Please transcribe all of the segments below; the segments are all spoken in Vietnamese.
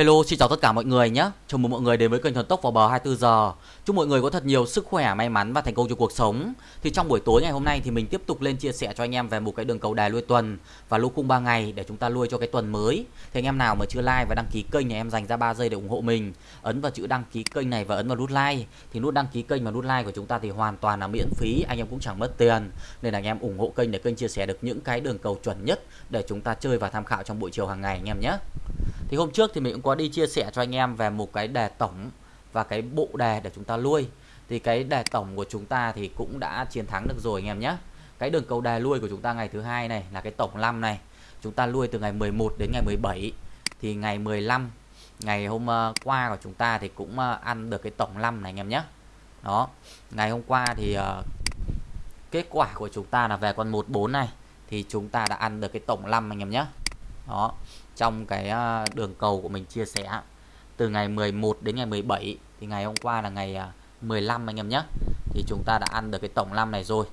Hello, xin chào tất cả mọi người nhé. Chào mừng mọi người đến với kênh Thần Tốc vào bờ 24 giờ. Chúc mọi người có thật nhiều sức khỏe, may mắn và thành công trong cuộc sống. Thì trong buổi tối ngày hôm nay thì mình tiếp tục lên chia sẻ cho anh em về một cái đường cầu đài lui tuần và lô khung 3 ngày để chúng ta lui cho cái tuần mới. Thì anh em nào mà chưa like và đăng ký kênh thì em dành ra 3 giây để ủng hộ mình. Ấn vào chữ đăng ký kênh này và ấn vào nút like. Thì nút đăng ký kênh và nút like của chúng ta thì hoàn toàn là miễn phí, anh em cũng chẳng mất tiền. Nên là anh em ủng hộ kênh để kênh chia sẻ được những cái đường cầu chuẩn nhất để chúng ta chơi và tham khảo trong buổi chiều hàng ngày anh em nhé. Thì hôm trước thì mình cũng có đi chia sẻ cho anh em về một cái đề tổng và cái bộ đề để chúng ta lui. Thì cái đề tổng của chúng ta thì cũng đã chiến thắng được rồi anh em nhé. Cái đường cầu đề lui của chúng ta ngày thứ hai này là cái tổng 5 này. Chúng ta lui từ ngày 11 đến ngày 17. Thì ngày 15 ngày hôm ờ, qua của chúng ta thì cũng ờ, ăn được cái tổng 5 này anh em nhé. Đó. Ngày hôm qua thì uh, kết quả của chúng ta là về con 14 này thì chúng ta đã ăn được cái tổng 5 anh em nhé. Đó, trong cái à, đường cầu của mình chia sẻ, từ ngày 11 đến ngày 17 thì ngày hôm qua là ngày à, 15 anh em nhé. Thì chúng ta đã ăn được cái tổng 5 này rồi.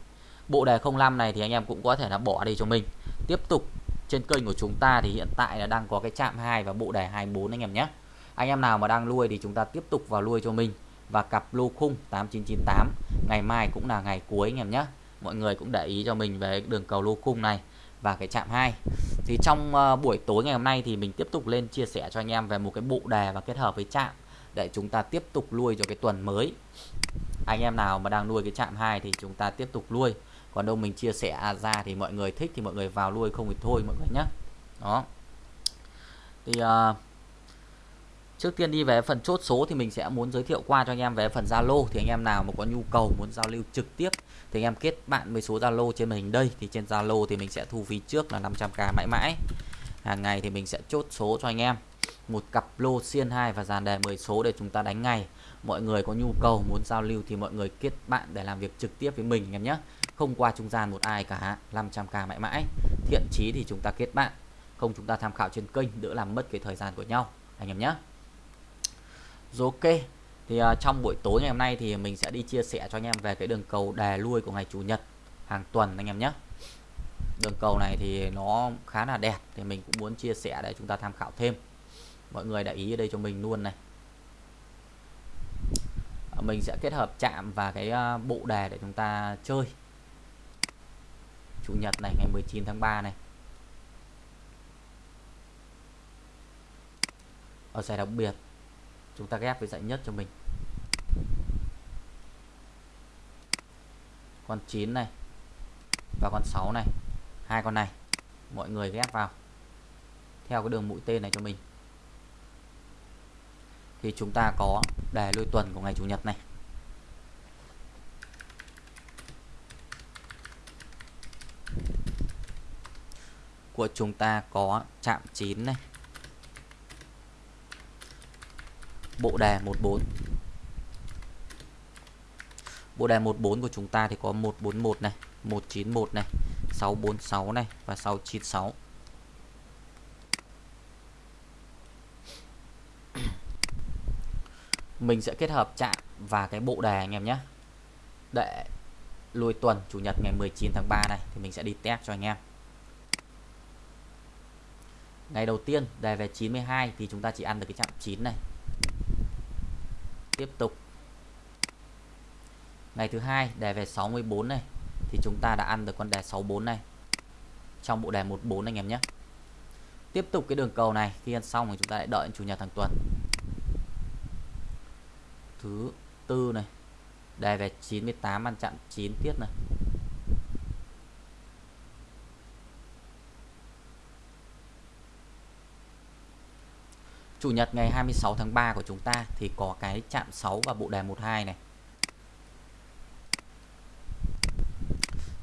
Bộ đề 05 này thì anh em cũng có thể là bỏ đi cho mình. Tiếp tục, trên kênh của chúng ta thì hiện tại là đang có cái chạm 2 và bộ đề 24 anh em nhé. Anh em nào mà đang nuôi thì chúng ta tiếp tục vào nuôi cho mình và cặp lô khung 8998 ngày mai cũng là ngày cuối anh em nhé. Mọi người cũng để ý cho mình về đường cầu lô khung này và cái chạm 2 thì trong ờ, buổi tối ngày hôm nay thì mình tiếp tục lên chia sẻ cho anh em về một cái bộ đề và kết hợp với chạm để chúng ta tiếp tục nuôi cho cái tuần mới. Anh em nào mà đang nuôi cái chạm 2 thì chúng ta tiếp tục nuôi. Còn đâu mình chia sẻ à, ra thì mọi người thích thì mọi người vào nuôi không thì thôi mọi người nhé đó. Thì uh, Trước tiên đi về phần chốt số thì mình sẽ muốn giới thiệu qua cho anh em về phần Zalo thì anh em nào mà có nhu cầu muốn giao lưu trực tiếp thì anh em kết bạn với số Zalo trên màn hình đây thì trên Zalo thì mình sẽ thu phí trước là 500k mãi mãi. Hàng ngày thì mình sẽ chốt số cho anh em một cặp lô xiên 2 và dàn đề 10 số để chúng ta đánh ngày. Mọi người có nhu cầu muốn giao lưu thì mọi người kết bạn để làm việc trực tiếp với mình anh em nhé. Không qua trung gian một ai cả 500k mãi mãi. Thiện chí thì chúng ta kết bạn, không chúng ta tham khảo trên kênh đỡ làm mất cái thời gian của nhau anh em nhé. Rồi ok. Thì uh, trong buổi tối ngày hôm nay thì mình sẽ đi chia sẻ cho anh em về cái đường cầu đè lui của ngày chủ nhật hàng tuần anh em nhé. Đường cầu này thì nó khá là đẹp thì mình cũng muốn chia sẻ để chúng ta tham khảo thêm. Mọi người để ý ở đây cho mình luôn này. À, mình sẽ kết hợp chạm và cái à, bộ đề để chúng ta chơi. Chủ nhật này ngày 19 tháng 3 này. Ở giải đặc biệt chúng ta ghép với dãy nhất cho mình. Con 9 này và con 6 này, hai con này, mọi người ghép vào theo cái đường mũi tên này cho mình. Thì chúng ta có đề lôi tuần của ngày chủ nhật này. Của chúng ta có chạm 9 này bộ đề 14 bộ đề 14 của chúng ta thì có 141 này 191 này 646 này và 696 mình sẽ kết hợp chạm và cái bộ đề anh em nhé. Để lùi tuần chủ nhật ngày 19 tháng 3 này thì mình sẽ đi test cho anh em. Ngày đầu tiên đề về 92 thì chúng ta chỉ ăn được cái chạm 9 này tiếp tục. Ngày thứ hai, đề về 64 này, thì chúng ta đã ăn được con đề 64 này. Trong bộ đề 14 anh em nhé. Tiếp tục cái đường cầu này, khi ăn xong thì chúng ta lại đợi chủ nhật hàng tuần. Thứ tư này, đề về 98 ăn chặn 9 tiết này. Chủ nhật ngày 26 tháng 3 của chúng ta thì có cái chạm 6 và bộ đề 12 này.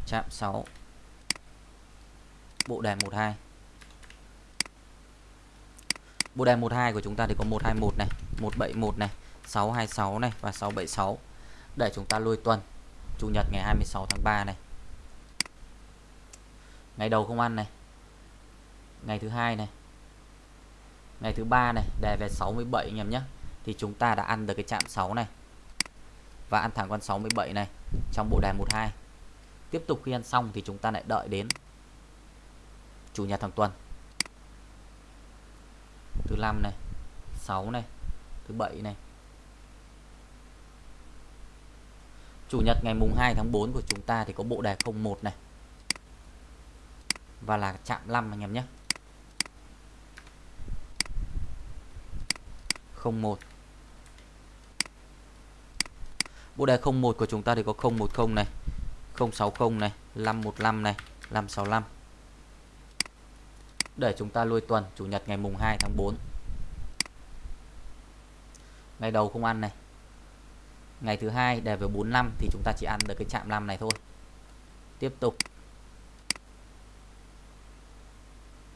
Chạm 6 bộ đề 12. Bộ đề 12 của chúng ta thì có 121 này, 171 này, 626 này và 676 để chúng ta lôi tuần Chủ nhật ngày 26 tháng 3 này. Ngày đầu không ăn này. Ngày thứ hai này ngày thứ ba này, đề về 67 anh em nhé. Thì chúng ta đã ăn được cái chạm 6 này. Và ăn thẳng con 67 này trong bộ đề 12 tiếp tục khi ăn xong thì chúng ta lại đợi đến chủ nhật thằng tuần. Thứ năm này 6 này, thứ bảy này. Chủ nhật ngày mùng 2 tháng 4 của chúng ta thì có bộ đề 01 này. Và là chạm 5 anh em nhé. 01 Bộ đề 01 của chúng ta thì có 010 này 060 này 515 này 565 để chúng ta lôi tuần, Chủ nhật ngày mùng 2 tháng 4 ngày đầu không ăn này. Ngày thứ hai đề về 45 thì chúng ta chỉ ăn được cái chạm 5 này thôi. Tiếp tục.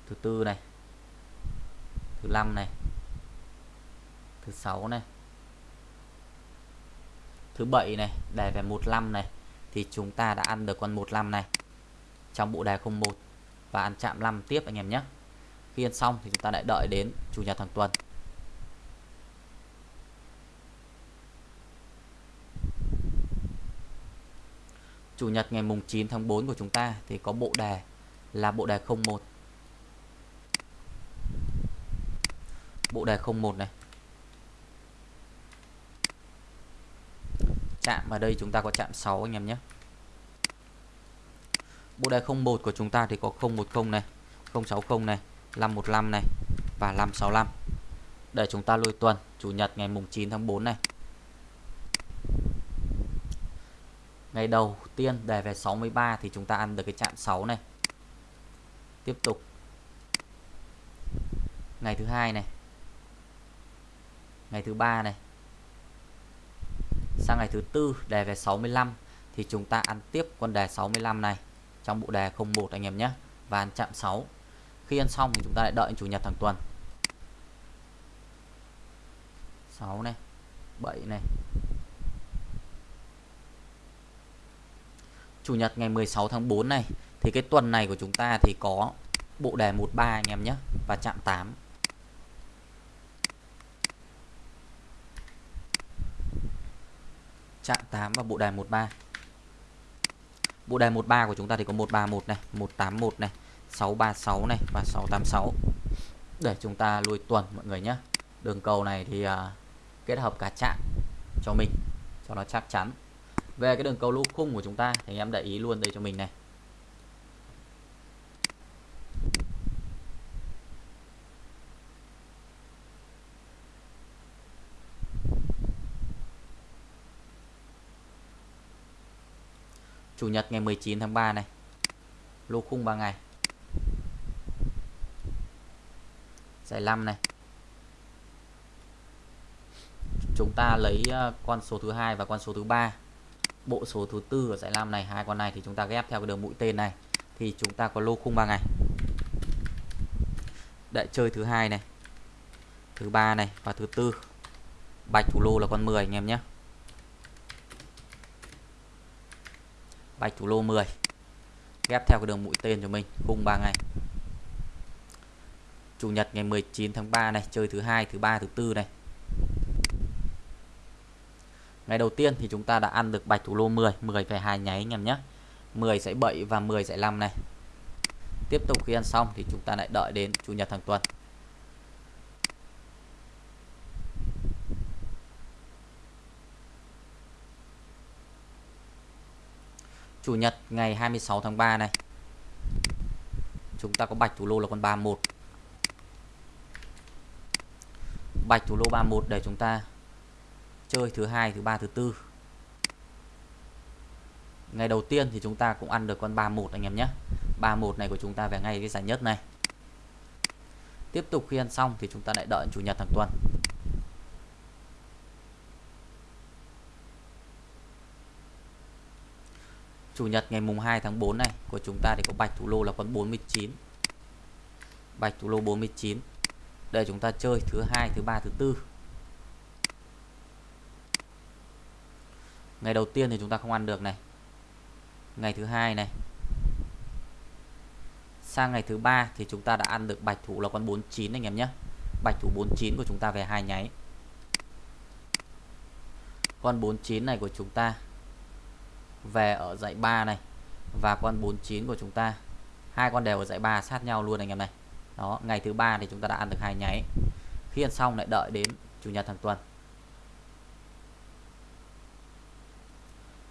Thứ tư này. Thứ năm này thứ sáu này, thứ bảy này đề về 15 này, thì chúng ta đã ăn được con 15 này trong bộ đề 01 và ăn chạm 5 tiếp anh em nhé khi ăn xong thì chúng ta lại đợi đến chủ nhật hàng tuần Chủ nhật ngày mùng 9 tháng 4 của chúng ta thì có bộ đề là bộ đề 01. Bộ đề 01 này. Chạm ở đây chúng ta có chạm 6 anh em nhé. Bộ đề 01 của chúng ta thì có 010 này, 060 này, 515 này và 565. Để chúng ta lôi tuần chủ nhật ngày mùng 9 tháng 4 này. ngày đầu tiên đề về 63 thì chúng ta ăn được cái chạm 6 này tiếp tục ngày thứ hai này ngày thứ ba này sang ngày thứ tư, đề về 65 thì chúng ta ăn tiếp con đề 65 này trong bộ đề 01 anh em nhé, và ăn chạm 6 khi ăn xong thì chúng ta lại đợi chủ nhật hàng tuần. 6 này 7 này. Chủ nhật ngày 16 tháng 4 này, thì cái tuần này của chúng ta thì có bộ đề 13 anh em nhé, và chạm 8 chạm 8 và bộ đề 13 bộ đề 13 của chúng ta thì có 131 này 181 này 636 này và 686 để chúng ta lui tuần mọi người nhé. Đường cầu này thì uh, kết hợp cả chạm cho mình cho nó chắc chắn. Về cái đường cầu lô khung của chúng ta thì anh em để ý luôn đây cho mình này. Chủ nhật ngày 19 tháng 3 này. Lô khung 3 ngày. Giải 5 này. Chúng ta lấy ờ, con số thứ hai và con số thứ ba. Bộ số thứ tư ở giải lam này, hai con này thì chúng ta ghép theo cái đường mũi tên này. Thì chúng ta có lô khung 3 ngày. Đại chơi thứ hai này, thứ ba này và thứ tư. Bạch thủ lô là con 10 anh em nhé. Bạch thủ lô 10 ghép theo cái đường mũi tên cho mình, khung 3 ngày. Chủ nhật ngày 19 tháng 3 này, chơi thứ hai, thứ ba, thứ tư này. Ngày đầu tiên thì chúng ta đã ăn được bạch thủ lô 10 10 về hai nháy anh em nhé. 10 sẽ 7 và 10 sẽ 5 này. Tiếp tục khi ăn xong thì chúng ta lại đợi đến Chủ nhật hàng tuần. Chủ nhật ngày 26 tháng 3 này. Chúng ta có bạch thủ lô là con 31 Bạch thủ lô 31 để chúng ta chơi thứ hai, thứ ba, thứ tư. Ngày đầu tiên thì chúng ta cũng ăn được con 31 anh em nhé. 31 này của chúng ta về ngay cái giải nhất này. Tiếp tục khi ăn xong thì chúng ta lại đợi chủ nhật hàng tuần. Chủ nhật ngày mùng 2 tháng 4 này, của chúng ta thì có bạch thủ lô là con 49 bạch thủ lô 49 để chúng ta chơi thứ hai, thứ ba, thứ tư. Ngày đầu tiên thì chúng ta không ăn được này. Ngày thứ hai này. Sang ngày thứ ba thì chúng ta đã ăn được bạch thủ là con 49 anh em nhé. Bạch thủ 49 của chúng ta về hai nháy. Con 49 này của chúng ta về ở dãy 3 này và con 49 của chúng ta. Hai con đều ở dãy 3 sát nhau luôn anh em này. Đó, ngày thứ ba thì chúng ta đã ăn được hai nháy. Khi ăn xong lại đợi đến chủ nhật hàng tuần.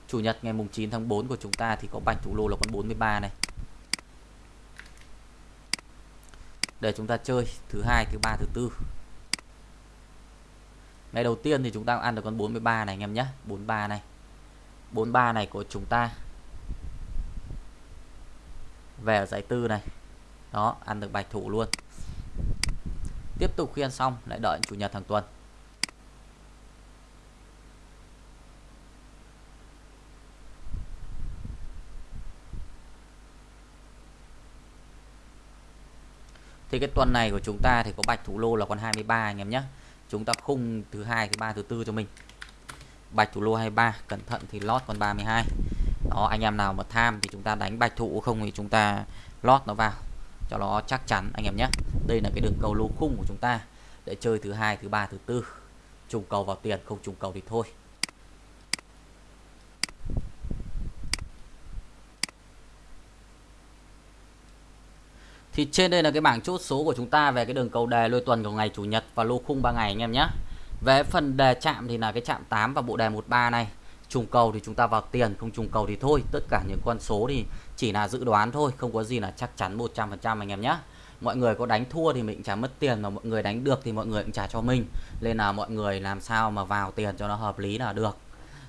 Chủ nhật ngày mùng 9 tháng 4 của chúng ta thì có bạch thủ lô là con 43 này. Để chúng ta chơi thứ hai, thứ ba, thứ tư. Ngày đầu tiên thì chúng ta ăn được con 43 này anh em nhé. 43 này. 43 này của chúng ta. Về ở giải tư này. Đó, ăn được bạch thủ luôn. Tiếp tục khi ăn xong, lại đợi chủ nhật hàng tuần. Thì cái tuần này của chúng ta thì có bạch thủ lô là con 23 anh em nhé. Chúng ta khung thứ hai, thứ ba, thứ tư cho mình bạch thủ lô 23 cẩn thận thì lót con 32 đó, anh em nào mà tham thì chúng ta đánh bạch thủ, không thì chúng ta lót nó vào. Cho nó chắc chắn, anh em nhé. Đây là cái đường cầu lô khung của chúng ta. Để chơi thứ hai, thứ ba, thứ tư. Trùng cầu vào tiền, không trùng cầu thì thôi. Thì trên đây là cái bảng chốt số của chúng ta về cái đường cầu đề lôi tuần của ngày chủ nhật và lô khung 3 ngày, anh em nhé. Về phần đề chạm thì là cái chạm 8 và bộ đề 13 này. Trùng cầu thì chúng ta vào tiền, không trùng cầu thì thôi. Tất cả những con số thì chỉ là dự đoán thôi, không có gì là chắc chắn 100% anh em nhé. Mọi người có đánh thua thì mình trả mất tiền mà mọi người đánh được thì mọi người cũng trả cho mình. Nên là mọi người làm sao mà vào tiền cho nó hợp lý là được.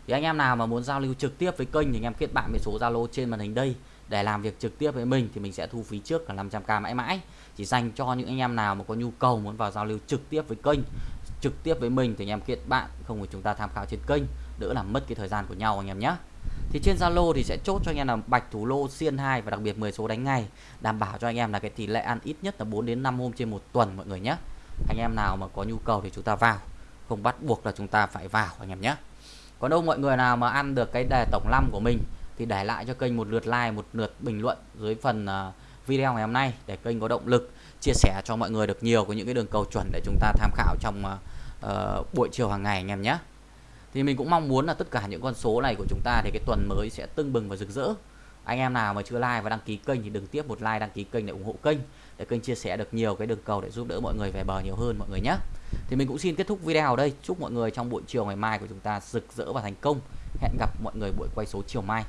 Thì anh em nào mà muốn giao lưu trực tiếp với kênh thì anh em kết bạn với số Zalo trên màn hình đây để làm việc trực tiếp với mình thì mình sẽ thu phí trước là 500k mãi mãi chỉ dành cho những anh em nào mà có nhu cầu muốn vào giao lưu trực tiếp với kênh trực tiếp với mình thì anh em kết bạn, không thì chúng ta tham khảo trên kênh, đỡ làm mất cái thời gian của nhau anh em nhé thì trên Zalo thì sẽ chốt cho anh em là bạch thủ lô xiên 2 và đặc biệt 10 số đánh ngày đảm bảo cho anh em là cái tỷ lệ ăn ít nhất là 4 đến 5 hôm trên một tuần mọi người nhé anh em nào mà có nhu cầu thì chúng ta vào, không bắt buộc là chúng ta phải vào anh em nhé còn đâu mọi người nào mà ăn được cái đề tổng 5 của mình thì để lại cho kênh một lượt like, một lượt bình luận dưới phần à, video ngày hôm nay để kênh có động lực chia sẻ cho mọi người được nhiều của những cái đường cầu chuẩn để chúng ta tham khảo trong uh, uh, buổi chiều hàng ngày anh em nhé. Thì mình cũng mong muốn là tất cả những con số này của chúng ta thì cái tuần mới sẽ tưng bừng và rực rỡ. Anh em nào mà chưa like và đăng ký kênh thì đừng tiếp một like đăng ký kênh để ủng hộ kênh để kênh chia sẻ được nhiều cái đường cầu để giúp đỡ mọi người về bờ nhiều hơn mọi người nhé. Thì mình cũng xin kết thúc video ở đây. Chúc mọi người trong buổi chiều ngày mai của chúng ta rực rỡ và thành công. Hẹn gặp mọi người buổi quay số chiều mai.